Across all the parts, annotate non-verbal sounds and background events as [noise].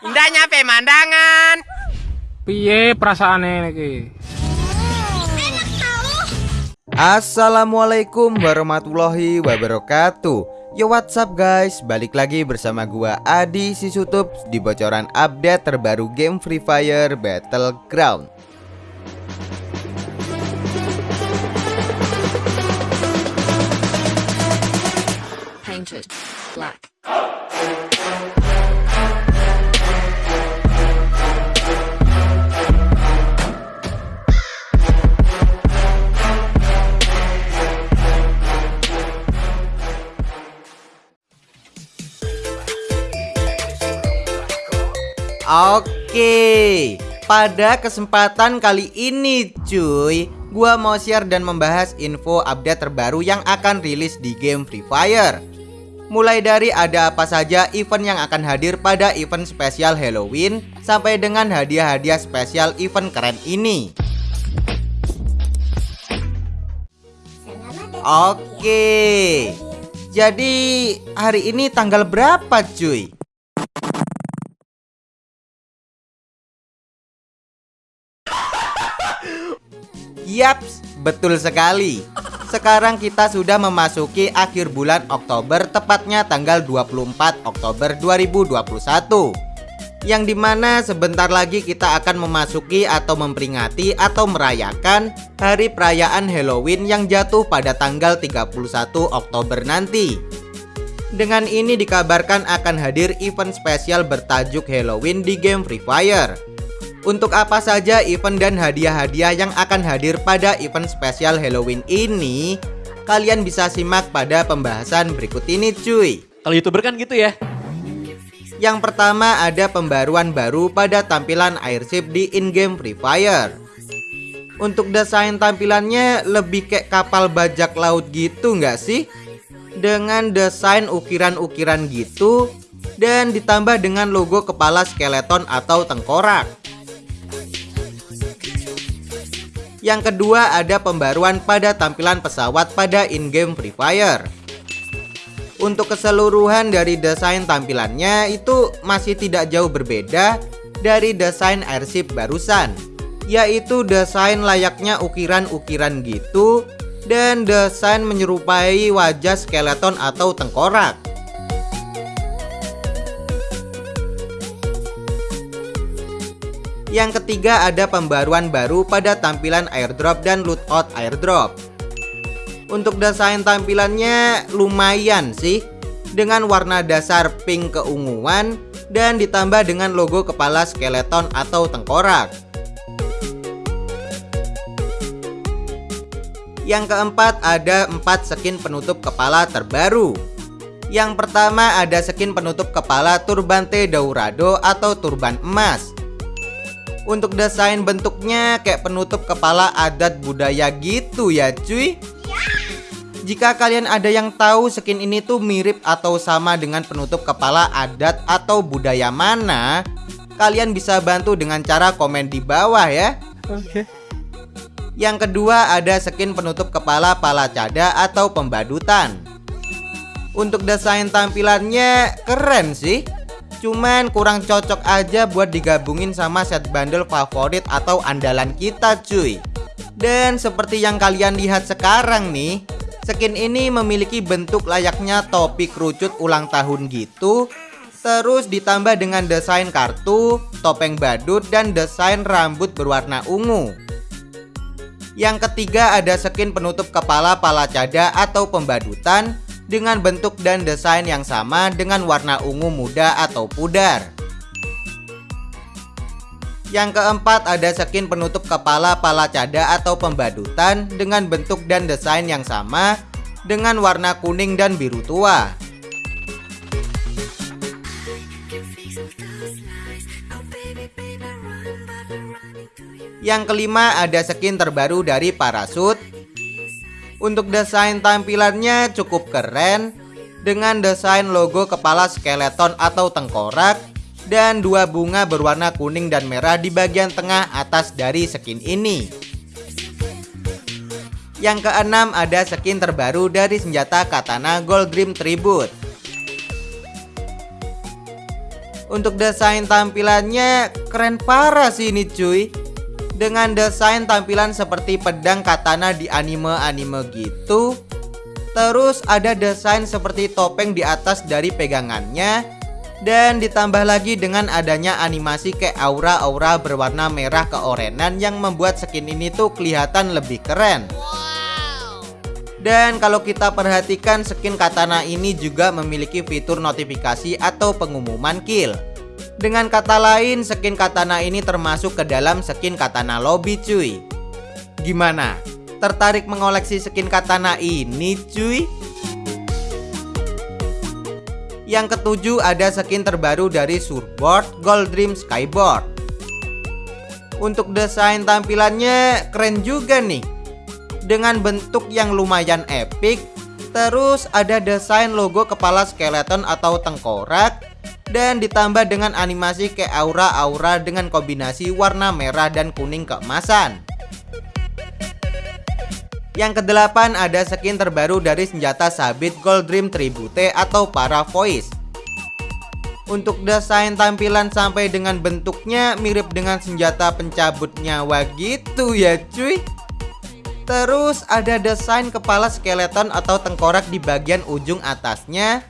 Indahnya pemandangan. Piye perasaane iki? Assalamualaikum warahmatullahi wabarakatuh. Yo what's up guys? Balik lagi bersama gua Adi Sisutup Di bocoran update terbaru game Free Fire Battleground. Painted Pada kesempatan kali ini cuy. Gua mau share dan membahas info update terbaru yang akan rilis di game Free Fire. Mulai dari ada apa saja event yang akan hadir pada event spesial Halloween Sampai dengan hadiah-hadiah spesial event keren ini. Oke. Jadi hari ini tanggal berapa cuy? Yaps, betul sekali. Sekarang kita sudah memasuki akhir bulan Oktober tepatnya tanggal 24 Oktober 2021 Yang di mana sebentar lagi kita akan memasuki atau memperingati atau merayakan hari perayaan Halloween yang jatuh pada tanggal 31 Oktober nanti. Dengan ini dikabarkan akan hadir event spesial bertajuk Halloween di game Free Fire untuk apa saja event dan hadiah-hadiah yang akan hadir pada event spesial Halloween ini? Kalian bisa simak pada pembahasan berikut ini cuy Kalau youtuber kan gitu ya Yang pertama ada pembaruan baru pada tampilan airship di in-game Free Fire Untuk desain tampilannya lebih kayak kapal bajak laut gitu nggak sih? Dengan desain ukiran-ukiran gitu Dan ditambah dengan logo kepala skeleton atau tengkorak Yang kedua ada pembaruan pada tampilan pesawat pada in-game Free Fire. Untuk keseluruhan dari desain tampilannya itu masih tidak jauh berbeda dari desain airship barusan Yaitu desain layaknya ukiran-ukiran gitu Dan desain menyerupai wajah skeleton atau tengkorak Yang ketiga ada pembaruan baru pada tampilan airdrop dan lootout airdrop. Untuk desain tampilannya lumayan sih. Dengan warna dasar pink keunguan Dan ditambah dengan logo kepala skeleton atau tengkorak. Yang keempat ada 4 skin penutup kepala terbaru. Yang pertama ada skin penutup kepala Turbante Daurado atau turban emas untuk desain bentuknya kayak penutup kepala adat budaya gitu ya cuy. Jika kalian ada yang tahu skin ini tuh mirip atau sama dengan penutup kepala adat atau budaya mana Kalian bisa bantu dengan cara komen di bawah ya. Oke. Yang kedua ada skin penutup kepala palacada atau pembadutan. Untuk desain tampilannya keren sih Cuman kurang cocok aja buat digabungin sama set bundle favorit atau andalan kita cuy. Dan seperti yang kalian lihat sekarang nih Skin ini memiliki bentuk layaknya topi kerucut ulang tahun gitu. Terus ditambah dengan desain kartu, topeng badut, dan desain rambut berwarna ungu. Yang ketiga ada skin penutup kepala palacada atau pembadutan dengan bentuk dan desain yang sama dengan warna ungu muda atau pudar. Yang keempat ada skin penutup kepala palacada atau pembadutan dengan bentuk dan desain yang sama dengan warna kuning dan biru tua. Yang kelima ada skin terbaru dari parasut untuk desain tampilannya cukup keren dengan desain logo kepala skeleton atau tengkorak dan dua bunga berwarna kuning dan merah di bagian tengah atas dari skin ini. Yang keenam ada skin terbaru dari senjata katana Gold Dream Tribute. Untuk desain tampilannya keren parah sih ini cuy Dengan desain tampilan seperti pedang katana di anime-anime gitu. Terus ada desain seperti topeng di atas dari pegangannya. Dan ditambah lagi dengan adanya animasi kayak aura-aura berwarna merah keorenan Yang membuat skin ini tuh kelihatan lebih keren. Dan kalau kita perhatikan skin katana ini juga memiliki fitur notifikasi atau pengumuman kill Dengan kata lain skin katana ini termasuk ke dalam skin katana lobby cuy Gimana? Tertarik mengoleksi skin katana ini cuy? Yang ketujuh ada skin terbaru dari Surfboard Gold Dream Skyboard Untuk desain tampilannya keren juga nih dengan bentuk yang lumayan epic Terus ada desain logo kepala skeleton atau tengkorak Dan ditambah dengan animasi kayak aura-aura dengan kombinasi warna merah dan kuning keemasan. Yang kedelapan ada skin terbaru dari senjata sabit Gold Dream Tribute atau para voice. Untuk desain tampilan sampai dengan bentuknya mirip dengan senjata pencabut nyawa gitu ya cuy. Terus ada desain kepala skeleton atau tengkorak di bagian ujung atasnya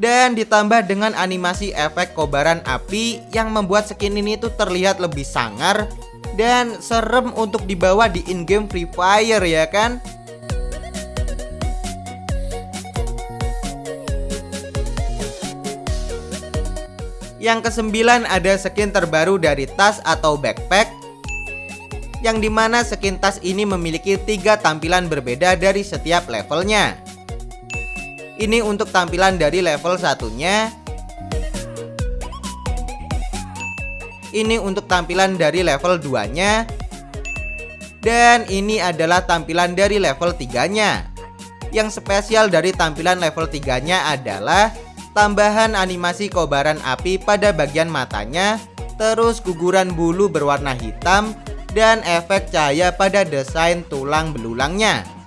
dan ditambah dengan animasi efek kobaran api yang membuat skin ini tuh terlihat lebih sangar dan serem untuk dibawa di in-game Free Fire ya kan? Yang kesembilan ada skin terbaru dari tas atau backpack yang di mana skin tas ini memiliki tiga tampilan berbeda dari setiap levelnya. Ini untuk tampilan dari level satunya. Ini untuk tampilan dari level 2-nya. Dan ini adalah tampilan dari level 3-nya. Yang spesial dari tampilan level 3-nya adalah tambahan animasi kobaran api pada bagian matanya, terus guguran bulu berwarna hitam, dan efek cahaya pada desain tulang belulangnya.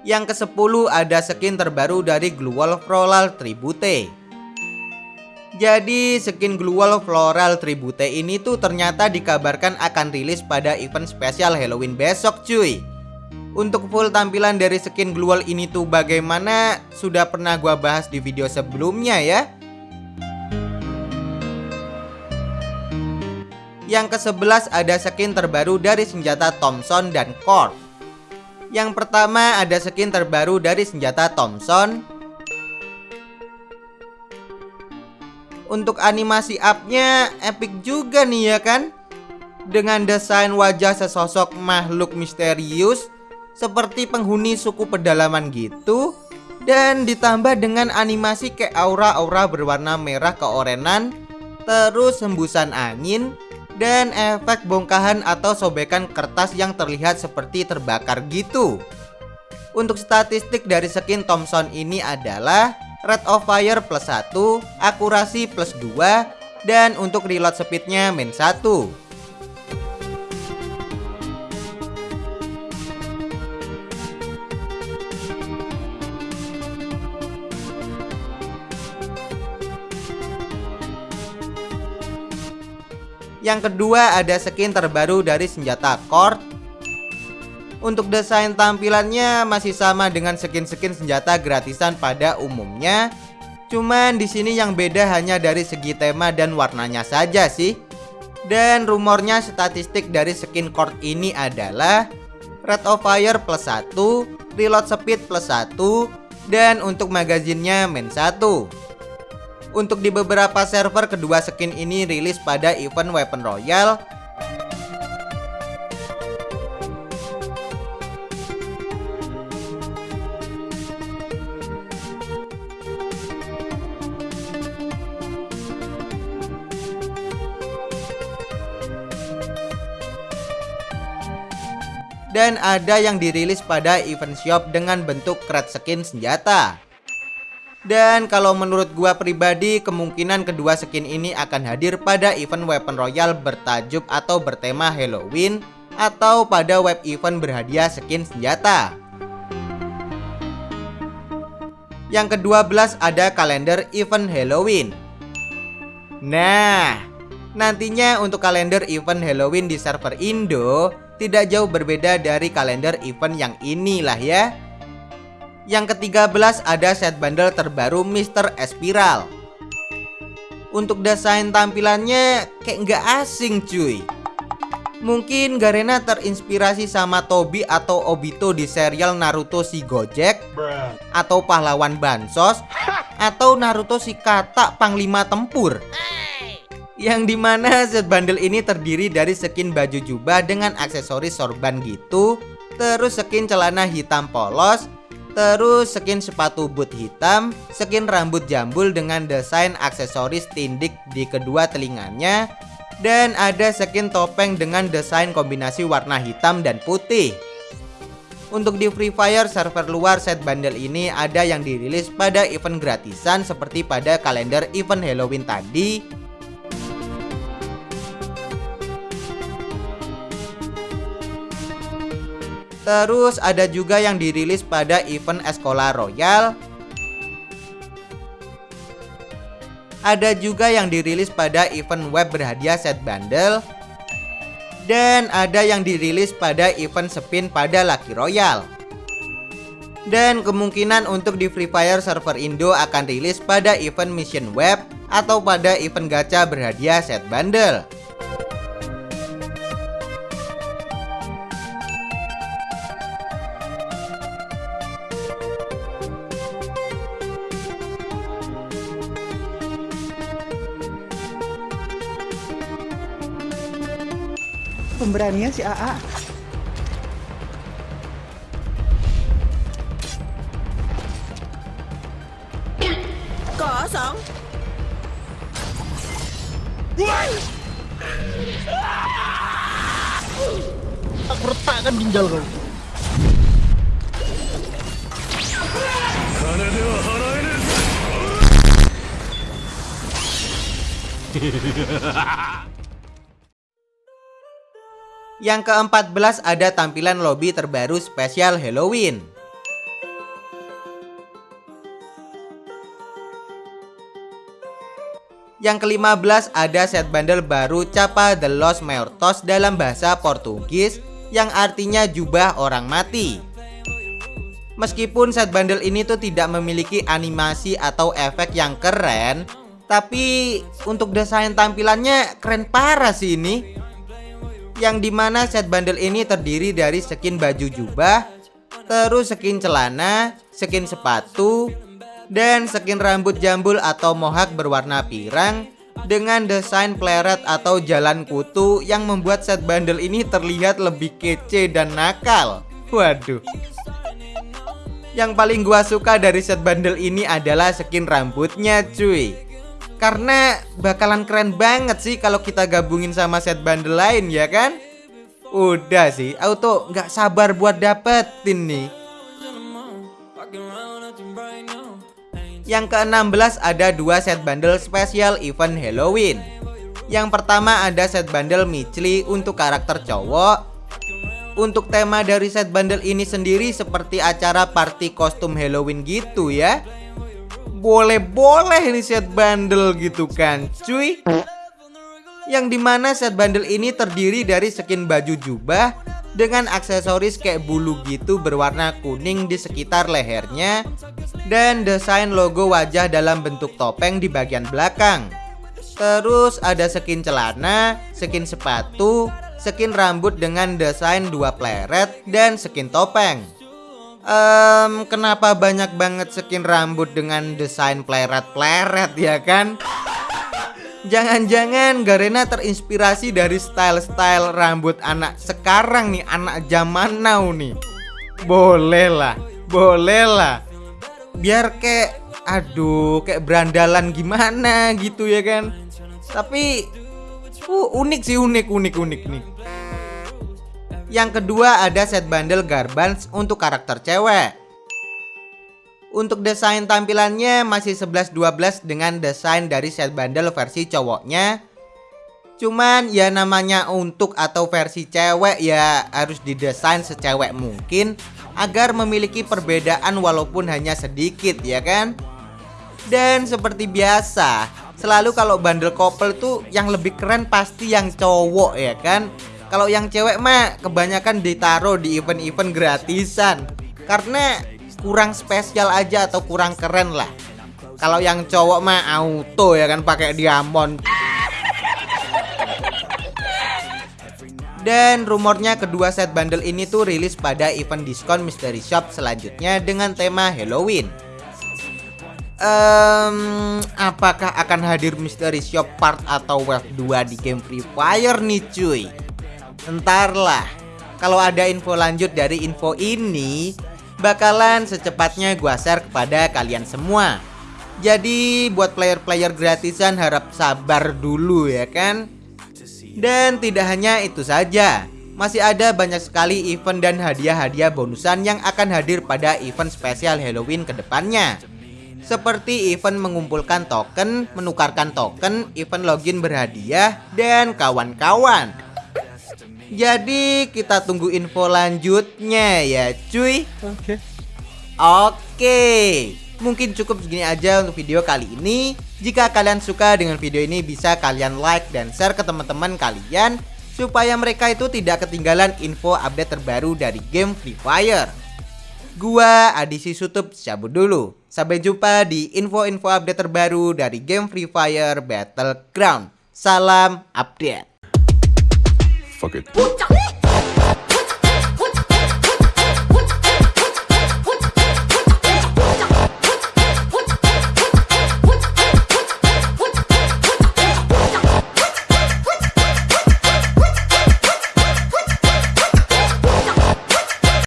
Yang ke-10 ada skin terbaru dari Gluwal Floral Tribute. Jadi skin Gluwal Floral Tribute ini tuh ternyata dikabarkan akan rilis pada event spesial Halloween besok cuy. Untuk full tampilan dari skin Gluwal ini tuh bagaimana sudah pernah gua bahas di video sebelumnya ya. Yang ke-11 ada skin terbaru dari senjata Thompson dan Cord. Yang pertama ada skin terbaru dari senjata Thompson. Untuk animasi upnya epic juga nih ya kan? Dengan desain wajah sesosok makhluk misterius seperti penghuni suku pedalaman gitu dan ditambah dengan animasi kayak aura-aura berwarna merah keorenan terus hembusan angin dan efek bongkahan atau sobekan kertas yang terlihat seperti terbakar gitu. Untuk statistik dari skin Thompson ini adalah rate of fire plus 1, akurasi plus 2, dan untuk reload speednya min 1. Yang kedua ada skin terbaru dari senjata Cord. Untuk desain tampilannya masih sama dengan skin-skin senjata gratisan pada umumnya. Cuman di sini yang beda hanya dari segi tema dan warnanya saja sih. Dan rumornya statistik dari skin Cord ini adalah Rate of Fire plus 1, Reload Speed plus 1, dan untuk magazinnya min 1. Untuk di beberapa server kedua skin ini rilis pada event Weapon Royale dan ada yang dirilis pada event shop dengan bentuk crate skin senjata. Dan kalau menurut gua pribadi kemungkinan kedua skin ini akan hadir pada event Weapon Royale bertajuk atau bertema Halloween atau pada web event berhadiah skin senjata. Yang ke-12 ada kalender event Halloween. Nah, nantinya untuk kalender event Halloween di server Indo tidak jauh berbeda dari kalender event yang inilah ya. Yang ke-13 ada set bundle terbaru Mr. Espiral. Untuk desain tampilannya kayak nggak asing cuy. Mungkin Garena terinspirasi sama Tobi atau Obito di serial Naruto si Gojek Atau pahlawan Bansos Atau Naruto si Kata Panglima Tempur Yang di mana set bundle ini terdiri dari skin baju jubah dengan aksesoris sorban gitu Terus skin celana hitam polos Terus skin sepatu boot hitam Skin rambut jambul dengan desain aksesoris tindik di kedua telinganya dan ada skin topeng dengan desain kombinasi warna hitam dan putih. Untuk di Free Fire server luar set bundle ini ada yang dirilis pada event gratisan seperti pada kalender event Halloween tadi. Terus ada juga yang dirilis pada event Escola Royal. Ada juga yang dirilis pada event web berhadiah set bundle Dan ada yang dirilis pada event spin pada Lucky Royal Dan kemungkinan untuk di Free Fire server Indo akan rilis pada event mission web Atau pada event gacha berhadiah set bundle pemberanian si AA. Kosong. Aku retakkan ginjal kau. [laughs] Yang ke-14 ada tampilan lobby terbaru spesial Halloween. Yang ke-15 ada set bundle baru Capa de los Muertos dalam bahasa Portugis yang artinya jubah orang mati. Meskipun set bundle ini tuh tidak memiliki animasi atau efek yang keren, tapi untuk desain tampilannya keren parah sih ini yang di mana set bundle ini terdiri dari skin baju jubah, terus skin celana, skin sepatu, dan skin rambut jambul atau mohak berwarna pirang dengan desain pleret atau jalan kutu yang membuat set bundle ini terlihat lebih kece dan nakal. Waduh. Yang paling gua suka dari set bundle ini adalah skin rambutnya cuy karena bakalan keren banget sih kalau kita gabungin sama set bundle lain ya kan? Udah sih, auto nggak sabar buat dapetin nih. Yang ke-16 ada dua set bundle spesial event Halloween. Yang pertama ada set bundle Michli untuk karakter cowok. Untuk tema dari set bundle ini sendiri seperti acara party kostum Halloween gitu ya boleh-boleh ini set bundle gitu kan cuy. Yang di mana set bundle ini terdiri dari skin baju jubah Dengan aksesoris kayak bulu gitu berwarna kuning di sekitar lehernya Dan desain logo wajah dalam bentuk topeng di bagian belakang. Terus ada skin celana, skin sepatu, skin rambut dengan desain dua pleret, dan skin topeng um, kenapa banyak banget skin rambut dengan desain pleret-pleret ya kan? Jangan-jangan Garena terinspirasi dari style-style rambut anak sekarang nih, anak zaman now nih. Boleh lah, boleh lah. Biar kayak, aduh, kayak berandalan gimana gitu ya kan. Tapi, uh, unik sih, unik, unik, unik nih. Yang kedua ada set bundle Garbans untuk karakter cewek. Untuk desain tampilannya masih 11-12 dengan desain dari set bundle versi cowoknya. Cuman ya namanya untuk atau versi cewek ya harus didesain secewek mungkin agar memiliki perbedaan walaupun hanya sedikit ya kan? Dan seperti biasa, selalu kalau bundle couple tuh yang lebih keren pasti yang cowok ya kan? Kalau yang cewek mah kebanyakan ditaruh di event-event gratisan karena kurang spesial aja atau kurang keren lah. Kalau yang cowok mah auto ya kan pakai diamond. Dan rumornya kedua set bundle ini tuh rilis pada event diskon mystery shop selanjutnya dengan tema Halloween. Ehm, apakah akan hadir mystery shop part atau wave 2 di game Free Fire nih cuy? Entarlah. Kalau ada info lanjut dari info ini, bakalan secepatnya gua share kepada kalian semua. Jadi buat player-player gratisan harap sabar dulu ya kan. Dan tidak hanya itu saja, masih ada banyak sekali event dan hadiah-hadiah bonusan yang akan hadir pada event spesial Halloween ke depannya. Seperti event mengumpulkan token, menukarkan token, event login berhadiah, dan kawan-kawan. Jadi kita tunggu info lanjutnya ya cuy. Oke. Oke, mungkin cukup segini aja untuk video kali ini. Jika kalian suka dengan video ini bisa kalian like dan share ke teman-teman kalian supaya mereka itu tidak ketinggalan info update terbaru dari game Free Fire. Gua Adisi Sutup cabut dulu. Sampai jumpa di info-info update terbaru dari game Free Fire Battleground. Salam update. Fuck it.